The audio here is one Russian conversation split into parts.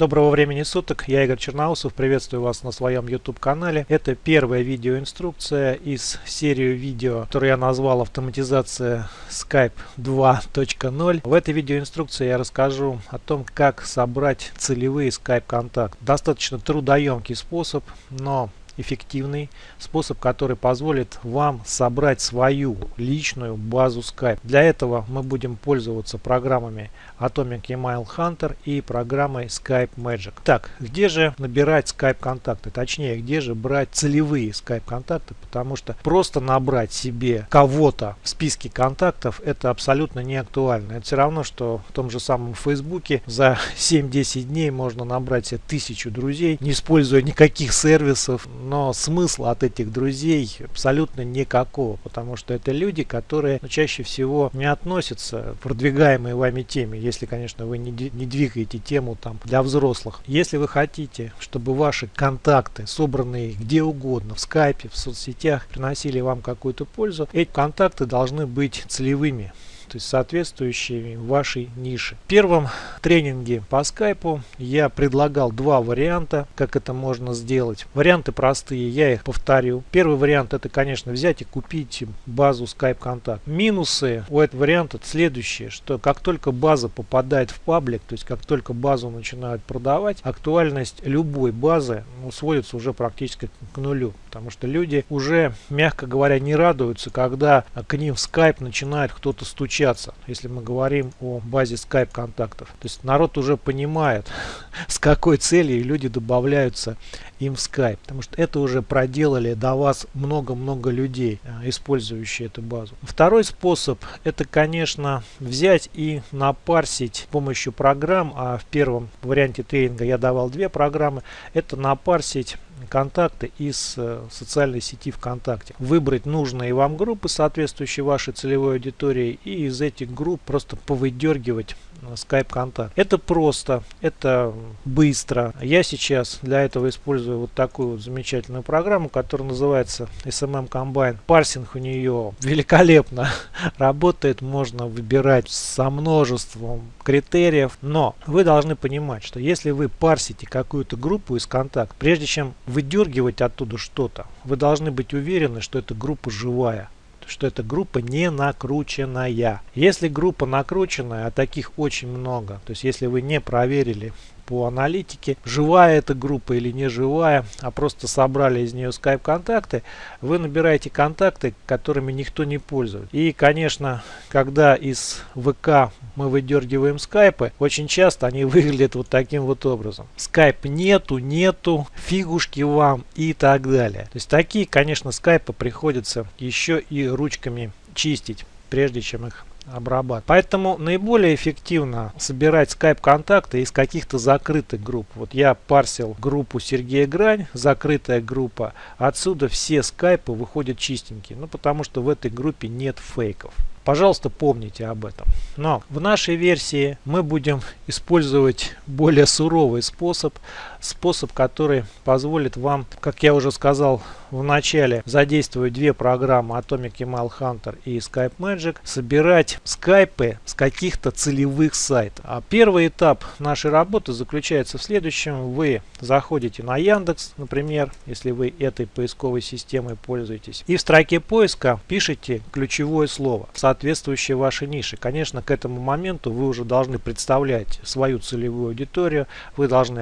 Доброго времени суток, я Игорь Черноусов, приветствую вас на своем YouTube канале. Это первая видеоинструкция из серии видео, которую я назвал автоматизация Skype 2.0. В этой видеоинструкции я расскажу о том, как собрать целевые Skype контакты. Достаточно трудоемкий способ, но эффективный способ, который позволит вам собрать свою личную базу Skype. Для этого мы будем пользоваться программами Atomic Email Hunter и программой Skype Magic. Так, где же набирать Skype контакты? Точнее, где же брать целевые Skype контакты? Потому что просто набрать себе кого-то в списке контактов это абсолютно не актуально. Это все равно, что в том же самом Фейсбуке за 7-10 дней можно набрать себе тысячу друзей, не используя никаких сервисов, но смысла от этих друзей абсолютно никакого, потому что это люди, которые ну, чаще всего не относятся к продвигаемой вами теме, если, конечно, вы не, не двигаете тему там для взрослых. Если вы хотите, чтобы ваши контакты, собранные где угодно, в скайпе, в соцсетях, приносили вам какую-то пользу, эти контакты должны быть целевыми то есть соответствующими вашей нише. В первом тренинге по скайпу я предлагал два варианта, как это можно сделать. Варианты простые, я их повторю. Первый вариант это, конечно, взять и купить базу Skype контакт. Минусы у этого варианта следующие, что как только база попадает в паблик, то есть как только базу начинают продавать, актуальность любой базы ну, сводится уже практически к нулю. Потому что люди уже, мягко говоря, не радуются, когда к ним в Skype начинает кто-то стучаться. Если мы говорим о базе Skype контактов. То есть народ уже понимает, с какой целью люди добавляются им в Skype. Потому что это уже проделали до вас много-много людей, э, использующие эту базу. Второй способ это, конечно, взять и напарсить с помощью программ. А в первом варианте тренинга я давал две программы. Это напарсить контакты из э, социальной сети ВКонтакте. Выбрать нужные вам группы, соответствующие вашей целевой аудитории, и из этих групп просто повыдергивать Skype контакт. Это просто, это быстро. Я сейчас для этого использую вот такую вот замечательную программу, которая называется SMM Combine. Парсинг у нее великолепно работает, можно выбирать со множеством критериев, но вы должны понимать, что если вы парсите какую-то группу из контакт, прежде чем выдергивать оттуда что-то, вы должны быть уверены, что эта группа живая что эта группа не накрученная. Если группа накрученная, а таких очень много, то есть если вы не проверили по аналитике, живая эта группа или не живая, а просто собрали из нее скайп контакты, вы набираете контакты, которыми никто не пользуется. И, конечно, когда из ВК мы выдергиваем скайпы, очень часто они выглядят вот таким вот образом. Скайп нету, нету, фигушки вам и так далее. То есть такие, конечно, скайпы приходится еще и ручками чистить, прежде чем их обрабатывать. Поэтому наиболее эффективно собирать скайп-контакты из каких-то закрытых групп. Вот я парсил группу Сергея Грань, закрытая группа. Отсюда все скайпы выходят чистенькие. Ну, потому что в этой группе нет фейков. Пожалуйста, помните об этом. Но в нашей версии мы будем использовать более суровый способ. Способ, который позволит вам, как я уже сказал в начале, задействовать две программы Atomic Email Hunter и Skype Magic, собирать скайпы с каких-то целевых сайтов. А первый этап нашей работы заключается в следующем. Вы заходите на Яндекс, например, если вы этой поисковой системой пользуетесь, и в строке поиска пишите ключевое слово соответствующие вашей нише. Конечно, к этому моменту вы уже должны представлять свою целевую аудиторию, вы должны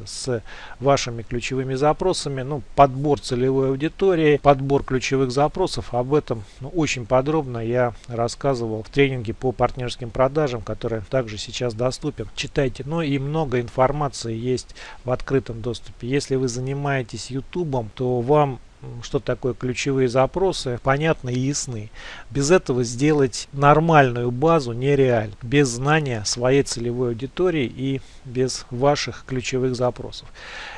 определиться с вашими ключевыми запросами, ну, подбор целевой аудитории, подбор ключевых запросов. Об этом ну, очень подробно я рассказывал в тренинге по партнерским продажам, который также сейчас доступен. Читайте. Ну и много информации есть в открытом доступе. Если вы занимаетесь YouTube, то вам что такое ключевые запросы, понятны и ясны. Без этого сделать нормальную базу нереально, без знания своей целевой аудитории и без ваших ключевых запросов.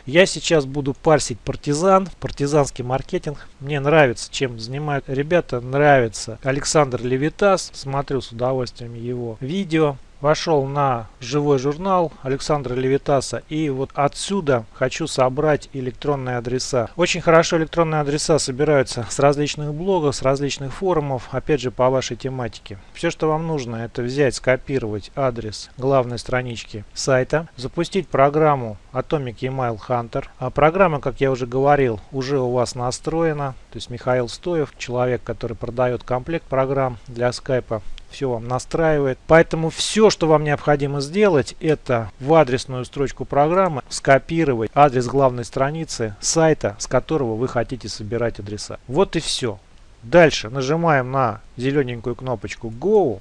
Я сейчас буду парсить партизан, партизанский маркетинг. Мне нравится, чем занимают ребята, нравится Александр Левитас, смотрю с удовольствием его видео. Вошел на живой журнал Александра Левитаса и вот отсюда хочу собрать электронные адреса. Очень хорошо электронные адреса собираются с различных блогов, с различных форумов, опять же по вашей тематике. Все, что вам нужно, это взять, скопировать адрес главной странички сайта, запустить программу Atomic Email Hunter. А программа, как я уже говорил, уже у вас настроена. То есть Михаил Стоев, человек, который продает комплект программ для скайпа, все вам настраивает. Поэтому все, что вам необходимо сделать, это в адресную строчку программы скопировать адрес главной страницы сайта, с которого вы хотите собирать адреса. Вот и все. Дальше нажимаем на зелененькую кнопочку Go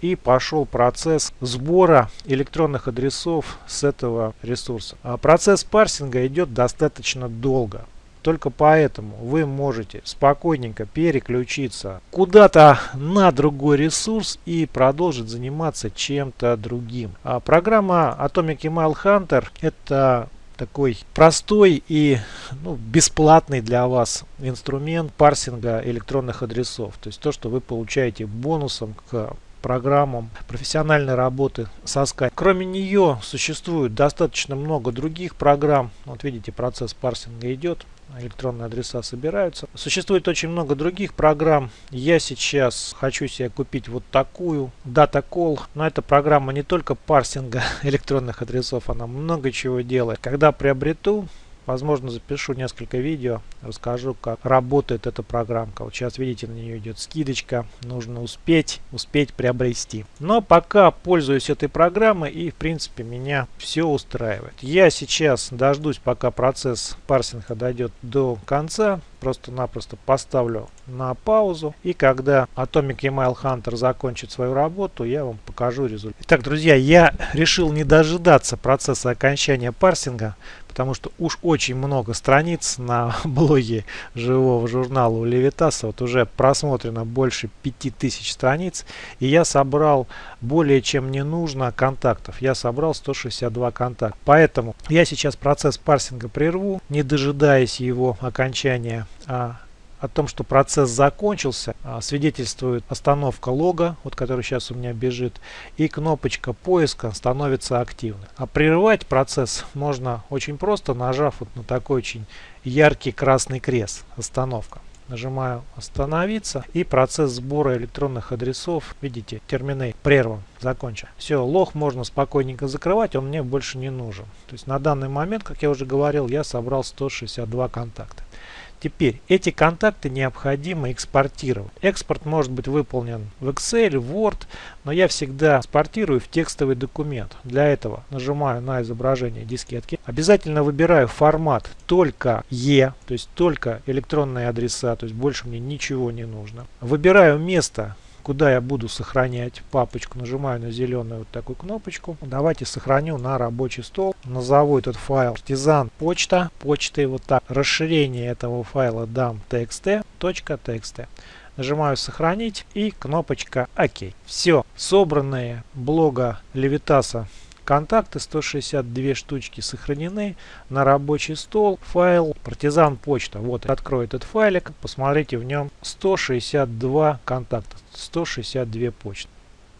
и пошел процесс сбора электронных адресов с этого ресурса. А процесс парсинга идет достаточно долго. Только поэтому вы можете спокойненько переключиться куда-то на другой ресурс и продолжить заниматься чем-то другим. А программа Atomic Email Hunter это такой простой и ну, бесплатный для вас инструмент парсинга электронных адресов. То есть то, что вы получаете бонусом к программам профессиональной работы со Skype. Кроме нее существует достаточно много других программ. Вот видите, процесс парсинга идет электронные адреса собираются. Существует очень много других программ. Я сейчас хочу себе купить вот такую DataCall. Но эта программа не только парсинга электронных адресов, она много чего делает. Когда приобрету, Возможно, запишу несколько видео, расскажу, как работает эта программка. Вот сейчас, видите, на нее идет скидочка. Нужно успеть, успеть приобрести. Но пока пользуюсь этой программой и, в принципе, меня все устраивает. Я сейчас дождусь, пока процесс парсинга дойдет до конца. Просто-напросто поставлю на паузу. И когда Atomic Email Hunter закончит свою работу, я вам покажу результат. Итак, друзья, я решил не дожидаться процесса окончания парсинга потому что уж очень много страниц на блоге живого журнала у Левитаса. Вот уже просмотрено больше 5000 страниц. И я собрал более чем не нужно контактов. Я собрал 162 контакта. Поэтому я сейчас процесс парсинга прерву, не дожидаясь его окончания. А о том, что процесс закончился, а, свидетельствует остановка лога, вот который сейчас у меня бежит, и кнопочка поиска становится активной. А прерывать процесс можно очень просто, нажав вот на такой очень яркий красный крест «Остановка». Нажимаю «Остановиться» и процесс сбора электронных адресов, видите, терминей прерван, закончен. Все, лог можно спокойненько закрывать, он мне больше не нужен. То есть на данный момент, как я уже говорил, я собрал 162 контакта. Теперь эти контакты необходимо экспортировать. Экспорт может быть выполнен в Excel, Word, но я всегда экспортирую в текстовый документ. Для этого нажимаю на изображение дискетки. Обязательно выбираю формат только E, то есть только электронные адреса, то есть больше мне ничего не нужно. Выбираю место куда я буду сохранять папочку. Нажимаю на зеленую вот такую кнопочку. Давайте сохраню на рабочий стол. Назову этот файл партизан почта. Почтой вот так. Расширение этого файла дам txt.txt. Нажимаю сохранить и кнопочка ОК. Все, собранные блога Левитаса Контакты 162 штучки сохранены на рабочий стол. Файл партизан почта. Вот открою этот файлик. Посмотрите в нем 162 контакта. 162 почты.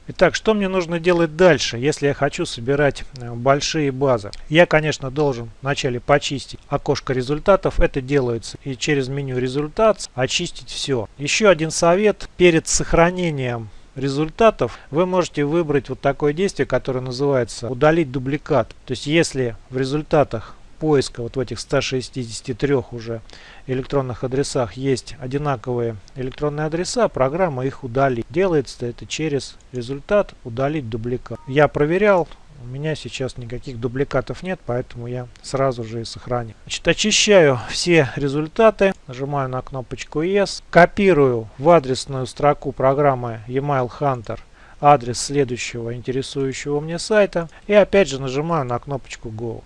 Итак, что мне нужно делать дальше, если я хочу собирать э, большие базы? Я, конечно, должен вначале почистить окошко результатов. Это делается и через меню результат очистить все. Еще один совет. Перед сохранением результатов вы можете выбрать вот такое действие, которое называется удалить дубликат. То есть если в результатах поиска вот в этих 163 уже электронных адресах есть одинаковые электронные адреса, программа их удалит. Делается это через результат удалить дубликат. Я проверял, у меня сейчас никаких дубликатов нет, поэтому я сразу же и сохраню. Значит, очищаю все результаты, нажимаю на кнопочку Yes, копирую в адресную строку программы Email Hunter адрес следующего интересующего мне сайта и опять же нажимаю на кнопочку Go.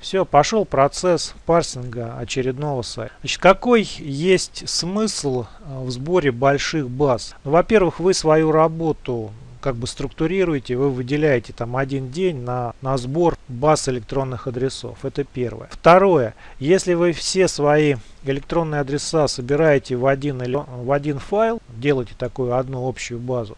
Все, пошел процесс парсинга очередного сайта. Значит, какой есть смысл в сборе больших баз? Ну, Во-первых, вы свою работу как бы структурируете, вы выделяете там один день на, на сбор баз электронных адресов. Это первое. Второе. Если вы все свои электронные адреса собираете в один, в один файл, делаете такую одну общую базу,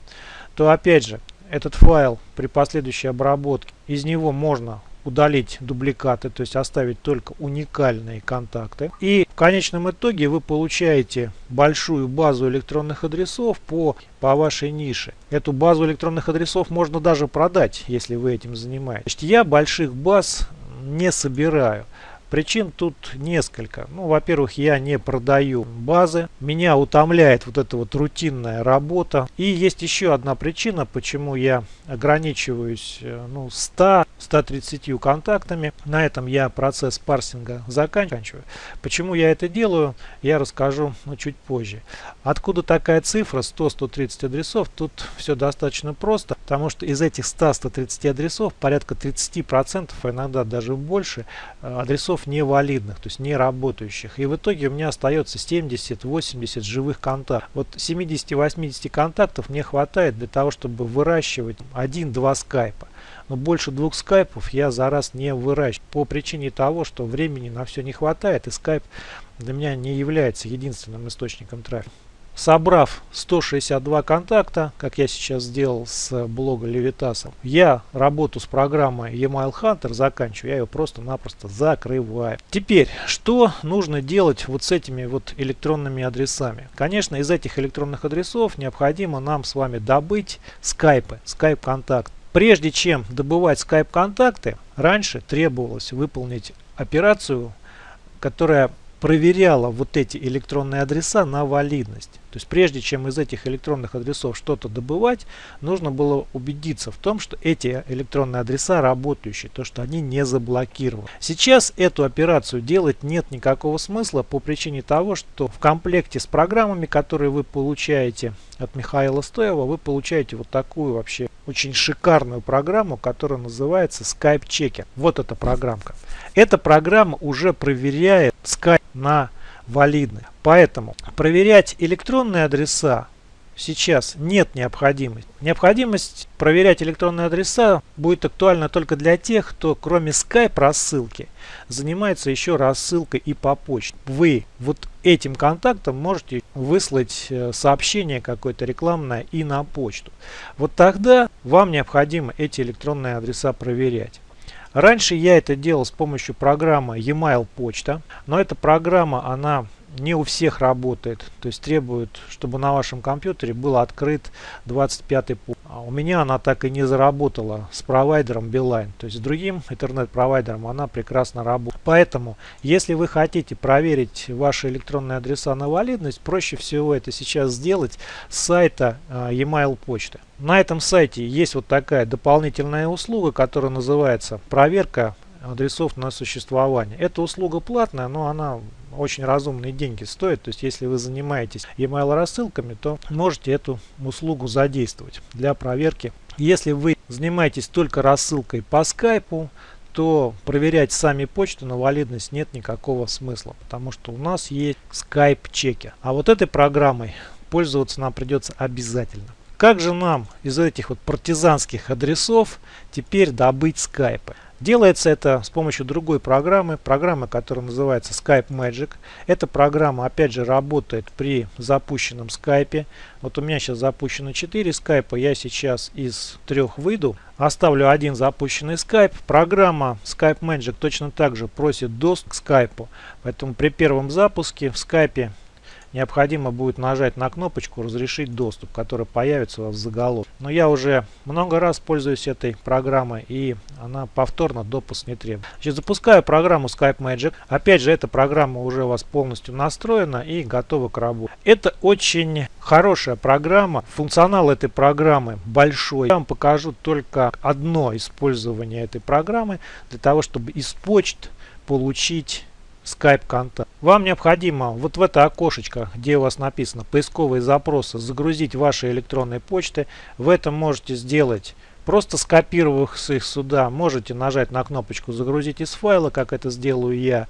то опять же, этот файл при последующей обработке, из него можно удалить дубликаты, то есть оставить только уникальные контакты. И конечном итоге вы получаете большую базу электронных адресов по, по вашей нише. Эту базу электронных адресов можно даже продать, если вы этим занимаетесь. Я больших баз не собираю. Причин тут несколько. Ну, во-первых, я не продаю базы. Меня утомляет вот эта вот рутинная работа. И есть еще одна причина, почему я ограничиваюсь э, ну, 100-130 контактами. На этом я процесс парсинга заканчиваю. Почему я это делаю, я расскажу ну, чуть позже. Откуда такая цифра 100-130 адресов? Тут все достаточно просто, потому что из этих 100-130 адресов порядка 30%, а иногда даже больше, э, адресов контактов невалидных, то есть не работающих. И в итоге у меня остается 70-80 живых контактов. Вот 70-80 контактов мне хватает для того, чтобы выращивать 1-2 скайпа. Но больше двух скайпов я за раз не выращиваю. По причине того, что времени на все не хватает и скайп для меня не является единственным источником трафика. Собрав 162 контакта, как я сейчас сделал с блога Левитаса, я работу с программой Email Hunter заканчиваю, я ее просто-напросто закрываю. Теперь, что нужно делать вот с этими вот электронными адресами? Конечно, из этих электронных адресов необходимо нам с вами добыть скайпы, скайп-контакт. Прежде чем добывать скайп-контакты, раньше требовалось выполнить операцию, которая проверяла вот эти электронные адреса на валидность. То есть прежде чем из этих электронных адресов что-то добывать, нужно было убедиться в том, что эти электронные адреса работающие, то что они не заблокированы. Сейчас эту операцию делать нет никакого смысла по причине того, что в комплекте с программами, которые вы получаете от Михаила Стоева, вы получаете вот такую вообще очень шикарную программу, которая называется Skype Checker. Вот эта программка. Эта программа уже проверяет Skype на валидны. Поэтому проверять электронные адреса сейчас нет необходимости. Необходимость проверять электронные адреса будет актуальна только для тех, кто кроме Skype рассылки занимается еще рассылкой и по почте. Вы вот этим контактом можете выслать э, сообщение какое-то рекламное и на почту. Вот тогда вам необходимо эти электронные адреса проверять. Раньше я это делал с помощью программы e-mail почта, но эта программа, она не у всех работает. То есть требует, чтобы на вашем компьютере был открыт 25 путь. А у меня она так и не заработала с провайдером Beeline. То есть с другим интернет-провайдером она прекрасно работает. Поэтому, если вы хотите проверить ваши электронные адреса на валидность, проще всего это сейчас сделать с сайта э, e-mail почты. На этом сайте есть вот такая дополнительная услуга, которая называется проверка адресов на существование. Эта услуга платная, но она очень разумные деньги стоит. То есть, если вы занимаетесь email рассылками, то можете эту услугу задействовать для проверки. Если вы занимаетесь только рассылкой по скайпу, то проверять сами почту на валидность нет никакого смысла, потому что у нас есть Skype чеки. А вот этой программой пользоваться нам придется обязательно. Как же нам из этих вот партизанских адресов теперь добыть скайпы? Делается это с помощью другой программы, программы, которая называется Skype Magic. Эта программа опять же работает при запущенном скайпе. Вот у меня сейчас запущено 4 скайпа, я сейчас из трех выйду. Оставлю один запущенный скайп. Программа Skype Magic точно так же просит доступ к скайпу. Поэтому при первом запуске в скайпе необходимо будет нажать на кнопочку «Разрешить доступ», которая появится у вас в заголовке. Но я уже много раз пользуюсь этой программой и она повторно допуск не требует. Значит, запускаю программу Skype Magic. Опять же, эта программа уже у вас полностью настроена и готова к работе. Это очень хорошая программа. Функционал этой программы большой. Я вам покажу только одно использование этой программы для того, чтобы из почт получить Skype контакт. Вам необходимо вот в это окошечко, где у вас написано поисковые запросы, загрузить ваши электронные почты. В этом можете сделать Просто скопировав их сюда, можете нажать на кнопочку «Загрузить из файла», как это сделаю я.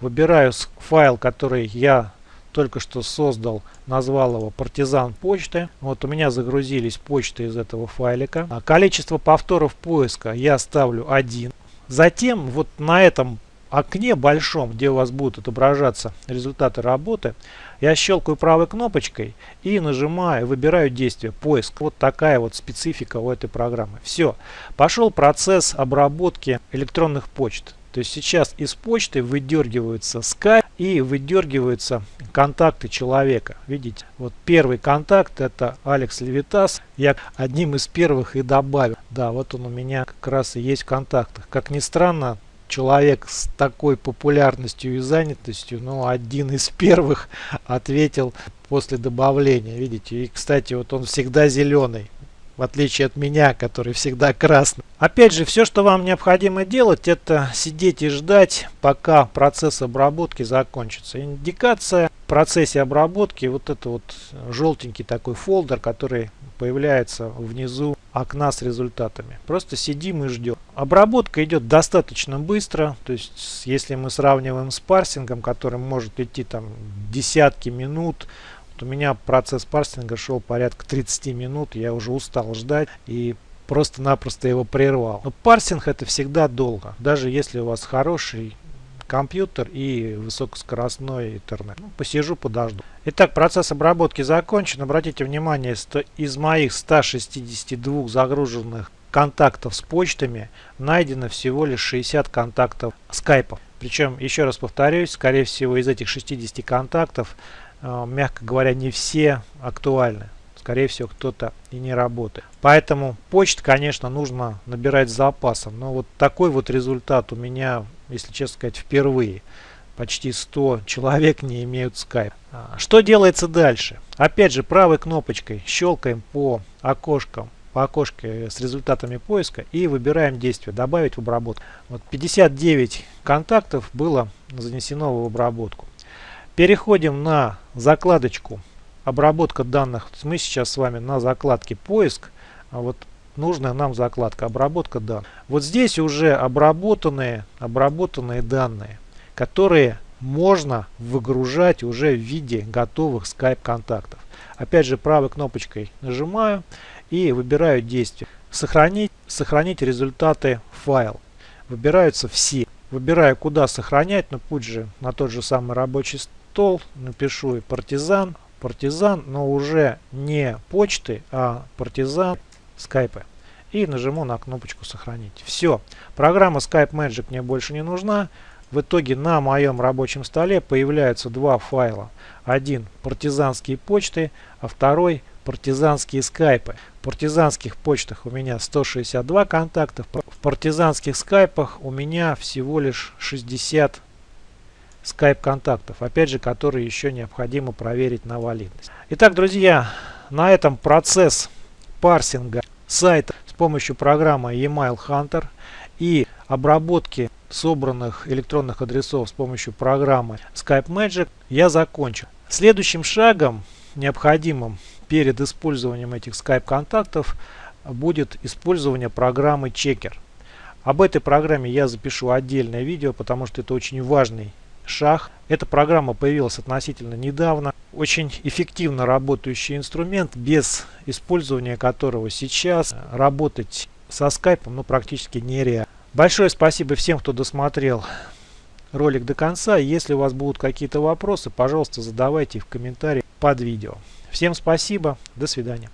Выбираю файл, который я только что создал, назвал его «Партизан почты». Вот у меня загрузились почты из этого файлика. А количество повторов поиска я ставлю 1. Затем вот на этом окне большом, где у вас будут отображаться результаты работы, Я щелкаю правой кнопочкой и нажимаю, выбираю действие, поиск. Вот такая вот специфика у этой программы. Все, пошел процесс обработки электронных почт. То есть сейчас из почты выдергиваются Skype и выдергиваются контакты человека. Видите, вот первый контакт это Алекс Левитас. Я одним из первых и добавил. Да, вот он у меня как раз и есть в контактах. Как ни странно, человек с такой популярностью и занятостью, ну, один из первых ответил после добавления. Видите, и, кстати, вот он всегда зеленый в отличие от меня, который всегда красный. Опять же, все, что вам необходимо делать, это сидеть и ждать, пока процесс обработки закончится. Индикация в процессе обработки, вот это вот желтенький такой фолдер, который появляется внизу окна с результатами. Просто сидим и ждем. Обработка идет достаточно быстро, то есть если мы сравниваем с парсингом, который может идти там десятки минут, у меня процесс парсинга шел порядка 30 минут, я уже устал ждать и просто-напросто его прервал. Но парсинг это всегда долго, даже если у вас хороший компьютер и высокоскоростной интернет. Ну, посижу, подожду. Итак, процесс обработки закончен. Обратите внимание, из моих 162 загруженных контактов с почтами найдено всего лишь 60 контактов скайпов. Причем, еще раз повторюсь, скорее всего из этих 60 контактов мягко говоря, не все актуальны. Скорее всего, кто-то и не работает. Поэтому почту, конечно, нужно набирать с запасом. Но вот такой вот результат у меня, если честно сказать, впервые. Почти 100 человек не имеют скайп. А, что делается дальше? Опять же, правой кнопочкой щелкаем по окошкам по окошке с результатами поиска и выбираем действие «Добавить в обработку». Вот 59 контактов было занесено в обработку. Переходим на закладочку обработка данных. Мы сейчас с вами на закладке поиск. А вот нужная нам закладка обработка данных. Вот здесь уже обработанные, обработанные данные, которые можно выгружать уже в виде готовых Skype контактов. Опять же правой кнопочкой нажимаю и выбираю действие. Сохранить, сохранить результаты файл. Выбираются все. Выбираю куда сохранять, но путь же на тот же самый рабочий стол, напишу и партизан, партизан, но уже не почты, а партизан скайпы. И нажму на кнопочку сохранить. Все, программа Skype Magic мне больше не нужна. В итоге на моем рабочем столе появляются два файла. Один партизанские почты, а второй партизанские скайпы. В партизанских почтах у меня 162 контакта, в партизанских скайпах у меня всего лишь 60 Skype контактов, опять же, которые еще необходимо проверить на валидность. Итак, друзья, на этом процесс парсинга сайта с помощью программы Email Hunter и обработки собранных электронных адресов с помощью программы Skype Magic я закончу. Следующим шагом, необходимым перед использованием этих Skype контактов, будет использование программы Checker. Об этой программе я запишу отдельное видео, потому что это очень важный шаг. Эта программа появилась относительно недавно. Очень эффективно работающий инструмент, без использования которого сейчас работать со скайпом ну, практически нереально. Большое спасибо всем, кто досмотрел ролик до конца. Если у вас будут какие-то вопросы, пожалуйста, задавайте их в комментариях под видео. Всем спасибо, до свидания.